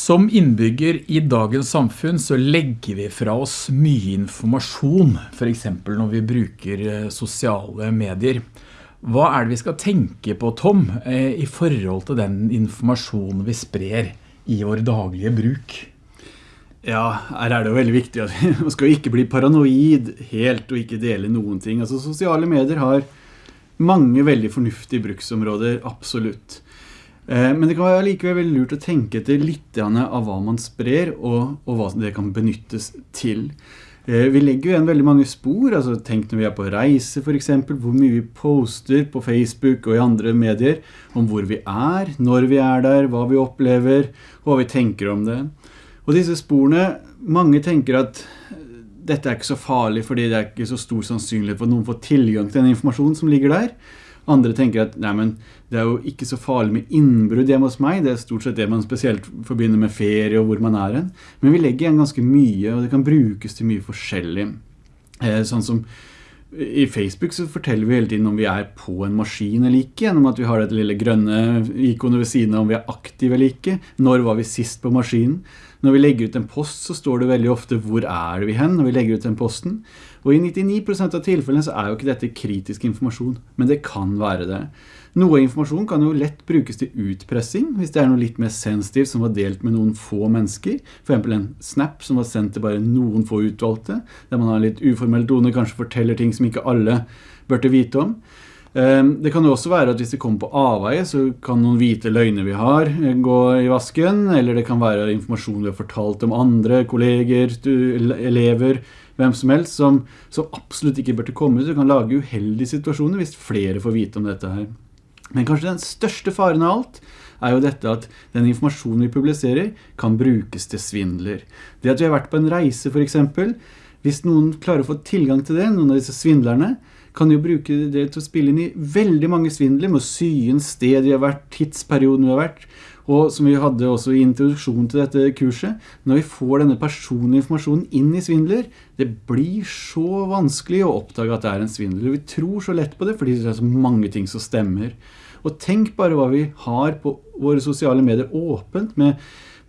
Som innbygger i dagens samfunn så legger vi fra oss mye informasjon, for eksempel når vi bruker eh, sosiale medier. Hva er det vi skal tenke på, Tom, eh, i forhold til den informasjonen vi sprer i vår daglige bruk? Ja, her er det jo veldig viktig at vi skal ikke bli paranoid helt og ikke dele noen ting. Altså, sosiale medier har mange veldig fornuftige bruksområder, absolutt. Eh, men det kan være likevel veldig lurt å tenke etter litt av hva man sprer, og, og, hva det kan benyttes til. Eh, vi legger jo igjen veldig mange spor, altså tenk når vi er på reise for eksempel, hvor mye vi poster på Facebook og i andre medier om hvor vi er, når vi er der, hva vi opplever, og hva vi tenker om det. Og disse sporene, mange tenker at dette er ikke så farlig fordi det er ikke så stor sannsynlighet for at noen får tilgang til den informasjonen som ligger der. Andre tenker at nei, men det er jo ikke så farlig med innbrudd hjemme hos meg. Det er stort sett det man spesielt forbinder med ferie og hvor man er hen. Men vi legger igjen ganske mye, og det kan brukes til mye forskjellig. Eh, sånn som i Facebook så forteller vi hele tiden om vi er på en maskin eller ikke, gjennom at vi har dette lille grønne ikonet ved siden av om vi er aktive eller ikke. Når var vi sist på maskinen? Når vi legger ut en post så står det veldig ofte hvor er vi hen når vi legger ut den posten. Og i 99% av tilfellene så er jo ikke dette kritisk informasjon, men det kan være det. Noe informasjon kan jo lett brukes til utpressing, hvis det er noe litt mer sensitivt som var delt med noen få mennesker. For eksempel en snap som var sendt til bare noen få utvalgte, der man har litt uformell tone, kanskje forteller ting som ikke alle burde vite om. Ehm, det kan jo også være at hvis det kommer på avveie, så kan noen hvite løgner vi har eh, gå i vasken, eller det kan være informasjon vi har fortalt om andre, kolleger, elever, hvem som helst, som, som absolutt ikke bør komme ut. Det kan lage uheldige situasjoner hvis flere får vite om dette her. Men kanskje den største faren av alt er jo dette at den informasjonen vi publiserer kan brukes til svindler. Det at vi har vært på en reise for eksempel, hvis noen klarer å få tilgang til det, noen av disse svindlerne, kan jo bruke det til å spille inn i veldig mange svindler, med å sy inn sted vi har vært, tidsperioden vi har vært, og som vi hadde også i introduksjonen til dette kurset, når vi får denne personlige informasjonen inn i svindler, det blir så vanskelig å oppdage at det er en svindler. Vi tror så lett på det, fordi det er så mange ting som stemmer. Og tenk bare hva vi har på våre sosiale medier åpent, med,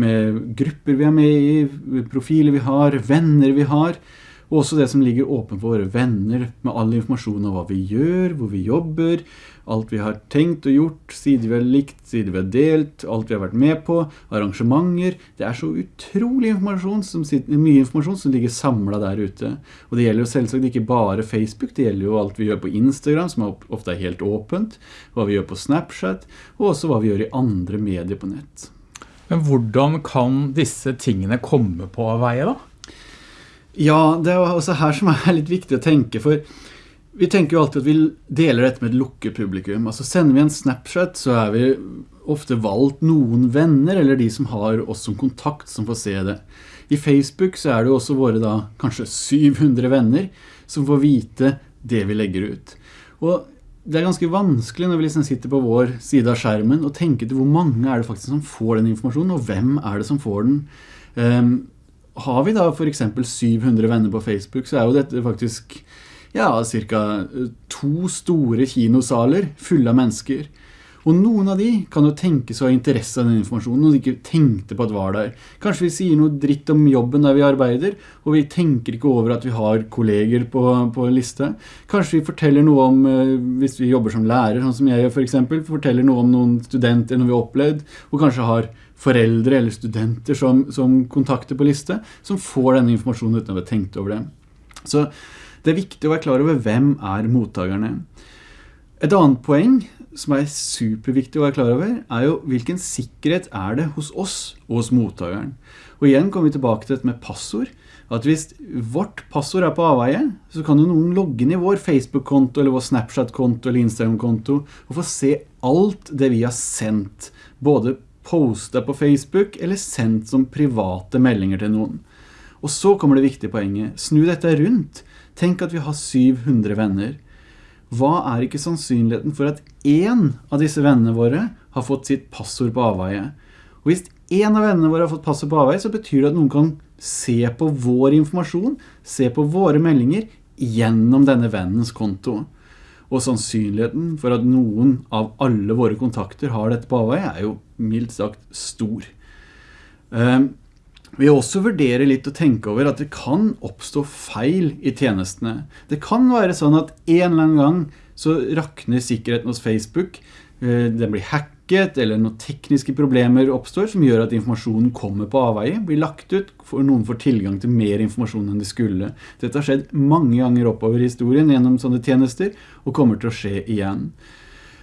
med grupper vi er med i, profiler vi har, venner vi har, og også det som ligger åpen for våre venner, med all informasjon om hva vi gjør, hvor vi jobber, alt vi har tenkt og gjort, sider vi har likt, sider vi har delt, alt vi har vært med på, arrangementer. Det er så utrolig informasjon, som, mye informasjon som ligger samlet der ute. Og det gjelder jo selvsagt ikke bare Facebook, det gjelder jo alt vi gjør på Instagram, som ofte er helt åpent, hva vi gjør på Snapchat, og også hva vi gjør i andre medier på nett. Men hvordan kan disse tingene komme på veie da? Ja, det er også her som er litt viktig å tenke, for vi tenker jo alltid at vi deler dette med et lukket publikum. Altså sender vi en Snapchat, så er vi ofte valgt noen venner, eller de som har oss som kontakt som får se det. I Facebook så er det jo også våre da kanskje 700 venner som får vite det vi legger ut. Og det er ganske vanskelig når vi liksom sitter på vår side av skjermen og tenker til hvor mange er det faktisk som får den informasjonen, og hvem er det som får den. Um, har vi da for eksempel 700 venner på Facebook, så er jo dette faktisk ja, cirka eh, to store kinosaler fulle av mennesker. Og noen av de kan jo tenke seg å ha interesse av den informasjonen, og de ikke tenkte på at var der. Kanskje vi sier noe dritt om jobben der vi arbeider, og vi tenker ikke over at vi har kolleger på, på liste. Kanskje vi forteller noe om, eh, hvis vi jobber som lærer, sånn som jeg gjør for eksempel, forteller noe om noen studenter når vi har opplevd, og kanskje har foreldre eller studenter som, som kontakter på liste, som får denne informasjonen uten å ha tenkt over det. Så det er viktig å være klar over hvem er mottagerne. Et annet poeng som er superviktig å være klar over, er jo hvilken sikkerhet er det hos oss og hos mottageren. Og igjen kommer vi tilbake til dette med passord. At hvis vårt passord er på avveie, så kan jo noen logge inn i vår Facebook-konto, eller vår Snapchat-konto, eller Instagram-konto, og få se alt det vi har sendt. Både postet på Facebook eller sendt som private meldinger til noen. Og så kommer det viktige poenget. Snu dette rundt. Tenk at vi har 700 venner. Hva er ikke sannsynligheten for at en av disse vennene våre har fått sitt passord på avveie? Og hvis en av vennene våre har fått passord på avveie, så betyr det at noen kan se på vår informasjon, se på våre meldinger gjennom denne vennens konto og sannsynligheten for at noen av alle våre kontakter har dette på avveie er jo mildt sagt stor. Um, vi også vurderer litt å tenke over at det kan oppstå feil i tjenestene. Det kan være sånn at en eller annen gang så rakner sikkerheten hos Facebook, eh, den blir hacket, eller noen tekniske problemer oppstår som gjør at informasjonen kommer på avveie, blir lagt ut, for noen får tilgang til mer informasjon enn de skulle. Dette har skjedd mange ganger oppover i historien gjennom sånne tjenester, og kommer til å skje igjen.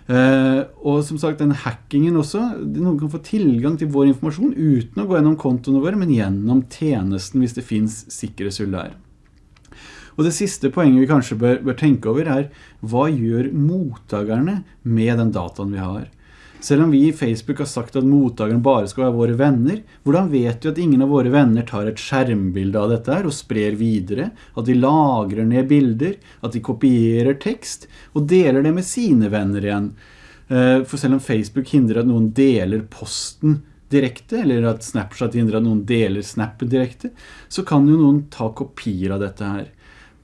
Uh, og som sagt, den hackingen også, noen kan få tilgang til vår informasjon uten å gå gjennom kontoene våre, men gjennom tjenesten hvis det finnes sikkerhetshull der. Og det siste poenget vi kanskje bør, bør tenke over er, hva gjør mottakerne med den dataen vi har? Selv om vi i Facebook har sagt at mottakeren bare skal være våre venner, hvordan vet vi at ingen av våre venner tar et skjermbilde av dette her og sprer videre, at de lagrer ned bilder, at de kopierer tekst og deler det med sine venner igjen? Eh, for selv om Facebook hindrer at noen deler posten direkte, eller at Snapchat hindrer at noen deler snappen direkte, så kan jo noen ta kopier av dette her.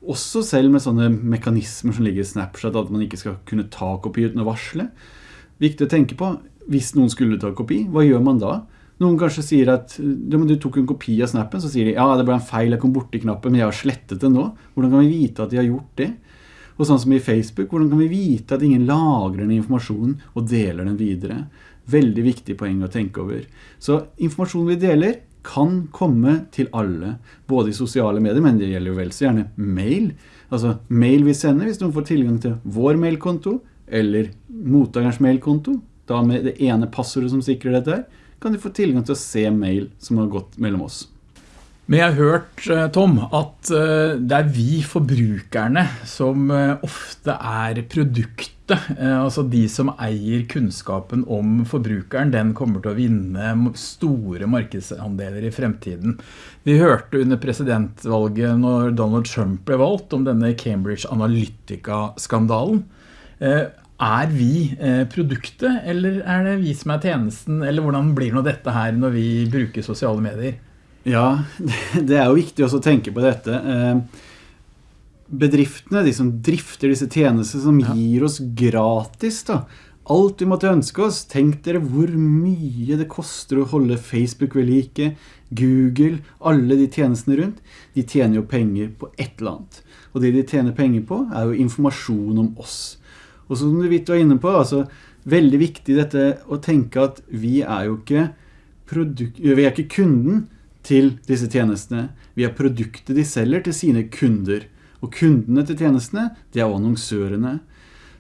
Også selv med sånne mekanismer som ligger i Snapchat, at man ikke skal kunne ta kopi uten å varsle. Viktig å tenke på, hvis noen skulle ta kopi, hva gjør man da? Noen kanskje sier at du tok en kopi av snappen, så sier de ja, det ble en feil, jeg kom borti knappen, men jeg har slettet den nå. Hvordan kan vi vite at de har gjort det? Og sånn som i Facebook, hvordan kan vi vite at ingen lagrer den informasjonen og deler den videre? Veldig viktig poeng å tenke over. Så informasjonen vi deler kan komme til alle, både i sosiale medier, men det gjelder jo vel så gjerne mail. Altså mail vi sender hvis noen får tilgang til vår mailkonto, eller mottakerens mailkonto, da med det ene passordet som sikrer dette her, kan de få tilgang til å se mail som har gått mellom oss. Men jeg har hørt, eh, Tom, at eh, det er vi forbrukerne som eh, ofte er produktet. Altså de som eier kunnskapen om forbrukeren, den kommer til å vinne store markedsandeler i fremtiden. Vi hørte under presidentvalget når Donald Trump ble valgt om denne Cambridge Analytica-skandalen. Er vi produktet, eller er det vi som er tjenesten, eller hvordan blir nå dette her når vi bruker sosiale medier? Ja, det er jo viktig også å tenke på dette. Eh, bedriftene, de som drifter disse tjenestene, som gir oss gratis da, alt vi måtte ønske oss. Tenk dere hvor mye det koster å holde Facebook ved like, Google, alle de tjenestene rundt. De tjener jo penger på et eller annet. Og det de tjener penger på er jo informasjon om oss. Og som du vidt var inne på, altså, veldig viktig dette å tenke at vi er jo ikke, vi er ikke kunden, til disse tjenestene. Vi er produktet de selger til sine kunder. Og kundene til tjenestene, det er annonsørene.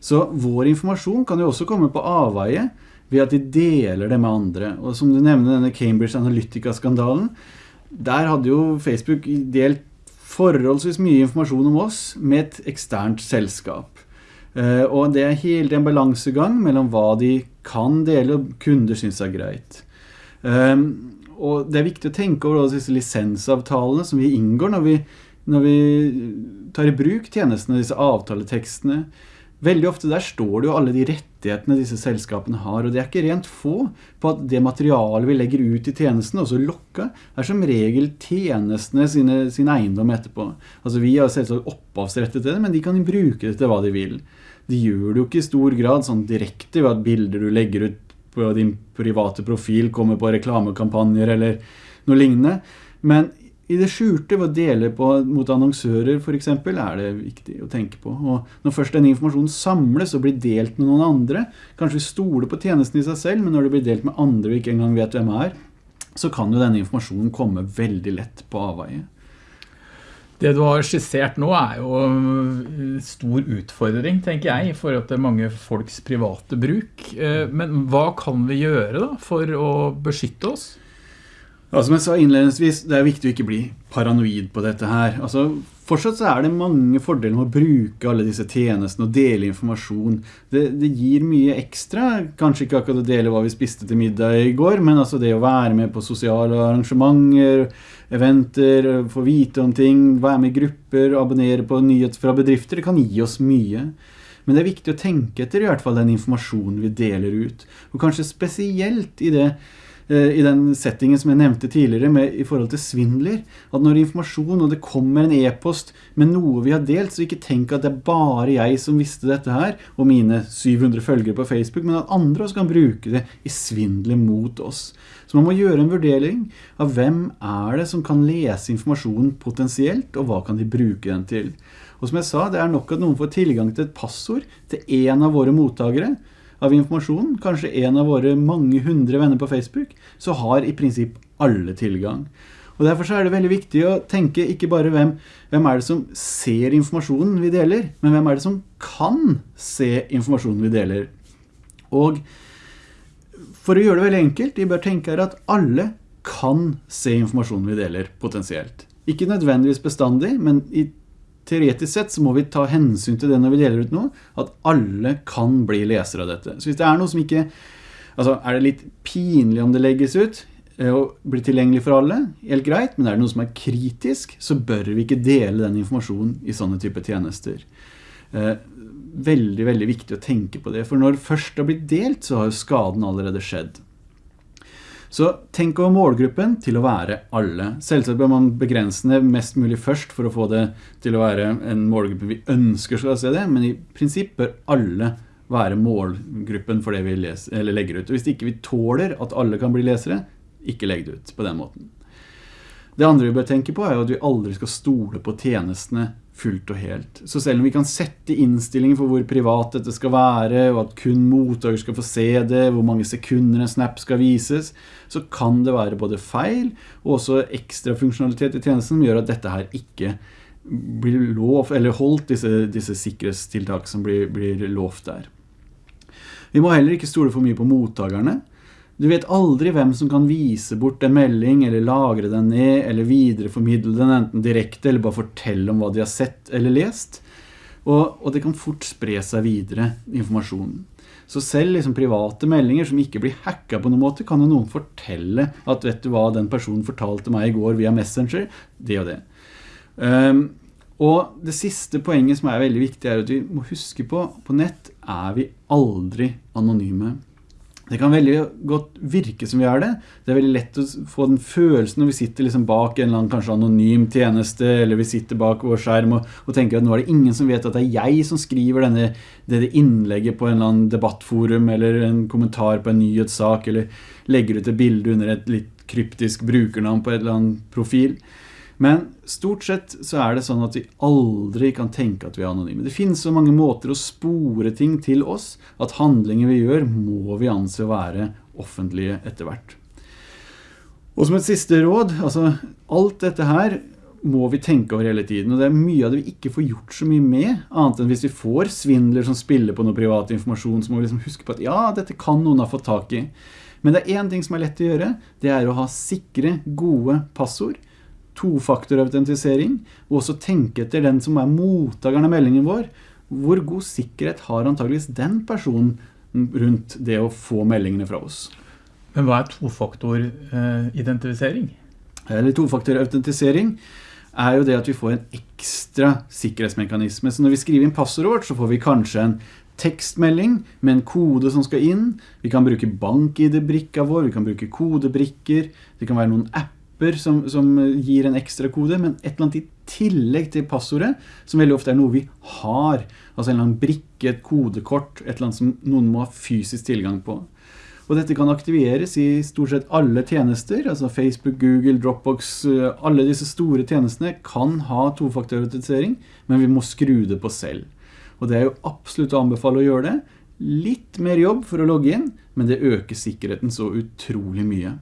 Så vår informasjon kan jo også komme på avveie ved at de deler det med andre. Og som du nevner denne Cambridge Analytica-skandalen, der hadde jo Facebook delt forholdsvis mye informasjon om oss med et eksternt selskap. Eh, og det er helt en balansegang mellom hva de kan dele og kunder synes er greit. Um, og det er viktig å tenke over disse lisensavtalene som vi inngår når vi, når vi tar i bruk tjenestene, disse avtaletekstene. Veldig ofte der står det jo alle de rettighetene disse selskapene har, og det er ikke rent få på at det materialet vi legger ut i tjenesten, også lokka, er som regel tjenestene sine, sin eiendom etterpå. Altså vi har selvsagt opphavsrettet det, men de kan bruke det til hva de vil. De gjør det jo ikke i stor grad sånn direkte ved at bilder du legger ut på din private profil, kommer på reklamekampanjer eller noe lignende. Men i det skjulte ved å dele på, mot annonsører eksempel, er det viktig å tenke på. Og når først denne informasjonen samles og blir delt med noen andre, kanskje vi stoler på tjenesten i seg selv, men når det blir delt med andre vi ikke engang vet hvem er, så kan jo denne informasjonen komme veldig lett på avveie. Det du har skissert nå er jo stor utfordring, tenker jeg, i forhold til mange folks private bruk. Eh, men hva kan vi gjøre da for å beskytte oss? Ja, som jeg sa innledningsvis, det er viktig å ikke bli paranoid på dette her. Altså, fortsatt så er det mange fordeler med å bruke alle disse tjenestene og dele informasjon. Det, det, gir mye ekstra, kanskje ikke akkurat å dele hva vi spiste til middag i går, men altså det å være med på sosiale arrangementer, eventer, få vite om ting, være med i grupper, abonnere på nyheter fra bedrifter, det kan gi oss mye. Men det er viktig å tenke etter i hvert fall den informasjonen vi deler ut. Og kanskje spesielt i det i den settingen som jeg nevnte tidligere med, i forhold til svindler, at når informasjon og det kommer en e-post med noe vi har delt, så ikke tenk at det er bare jeg som visste dette her, og mine 700 følgere på Facebook, men at andre også kan bruke det i svindler mot oss. Så man må gjøre en vurdering av hvem er det som kan lese informasjonen potensielt, og hva kan de bruke den til. Og som jeg sa, det er nok at noen får tilgang til et passord til en av våre mottagere, av informasjon, kanskje en av våre mange hundre venner på Facebook, så har i prinsipp alle tilgang. Og derfor så er det veldig viktig å tenke ikke bare hvem, hvem er det som ser informasjonen vi deler, men hvem er det som kan se informasjonen vi deler. Og for å gjøre det veldig enkelt, vi bør tenke her at alle kan se informasjonen vi deler potensielt. Ikke nødvendigvis bestandig, men i teoretisk sett så må vi ta hensyn til det når vi deler ut noe, at alle kan bli lesere av dette. Så hvis det er noe som ikke, altså er det litt pinlig om det legges ut, eh, og blir tilgjengelig for alle, helt greit, men er det noe som er kritisk, så bør vi ikke dele den informasjonen i sånne type tjenester. Eh, veldig, veldig viktig å tenke på det, for når først det har blitt delt, så har jo skaden allerede skjedd. Så tenk over målgruppen til å være alle. Selvsagt bør man begrense det mest mulig først for å få det til å være en målgruppe vi ønsker skal se det, men i prinsipp bør alle være målgruppen for det vi leser, legger ut. Og hvis ikke vi tåler at alle kan bli lesere, ikke legg det ut på den måten. Det andre vi bør tenke på er at vi aldri skal stole på tjenestene fullt og helt. Så selv om vi kan sette innstillinger for hvor privat dette skal være, og at kun mottaker skal få se det, hvor mange sekunder en snap skal vises, så kan det være både feil og også ekstra funksjonalitet i tjenesten som gjør at dette her ikke blir lov, eller holdt disse, disse sikkerhetstiltak som blir, blir lovt der. Vi må heller ikke stole for mye på mottakerne. Du vet aldri hvem som kan vise bort en melding, eller lagre den ned, eller videreformidle den enten direkte, eller bare fortelle om hva de har sett eller lest. Og, og det kan fort spre seg videre, informasjonen. Så selv liksom private meldinger som ikke blir hacket på noen måte, kan jo noen fortelle at vet du hva den personen fortalte meg i går via Messenger, det og det. Um, og det siste poenget som er veldig viktig er at vi må huske på, på nett er vi aldri anonyme. Det kan veldig godt virke som vi er det. Det er veldig lett å få den følelsen når vi sitter liksom bak en eller annen kanskje anonym tjeneste, eller vi sitter bak vår skjerm og, og, tenker at nå er det ingen som vet at det er jeg som skriver denne, det innlegget på en eller annen debattforum, eller en kommentar på en nyhetssak, eller legger ut et bilde under et litt kryptisk brukernavn på et eller annet profil. Men stort sett så er det sånn at vi aldri kan tenke at vi er anonyme. Det finnes så mange måter å spore ting til oss, at handlinger vi gjør må vi anse å være offentlige etter hvert. Og som et siste råd, altså alt dette her må vi tenke over hele tiden, og det er mye av det vi ikke får gjort så mye med, annet enn hvis vi får svindler som spiller på noe privat informasjon, så må vi liksom huske på at ja, dette kan noen ha fått tak i. Men det er en ting som er lett å gjøre, det er å ha sikre, gode passord, tofaktorautentisering, og også tenke etter den som er mottakeren av meldingen vår. Hvor god sikkerhet har antageligvis den personen rundt det å få meldingene fra oss? Men hva er tofaktoridentifisering? Eller tofaktorautentisering er jo det at vi får en ekstra sikkerhetsmekanisme. Så når vi skriver inn passordet vårt, så får vi kanskje en tekstmelding med en kode som skal inn. Vi kan bruke bank-ID-brikka vår, vi kan bruke kodebrikker, det kan være noen apper apper som, som, gir en ekstra kode, men et eller annet i tillegg til passordet, som veldig ofte er noe vi har. Altså en eller annen brikke, et kodekort, et eller annet som noen må ha fysisk tilgang på. Og dette kan aktiveres i stort sett alle tjenester, altså Facebook, Google, Dropbox, eh, alle disse store tjenestene kan ha tofaktorautentisering, men vi må skru det på selv. Og det er jo absolutt å anbefale å gjøre det. Litt mer jobb for å logge inn, men det øker sikkerheten så utrolig mye.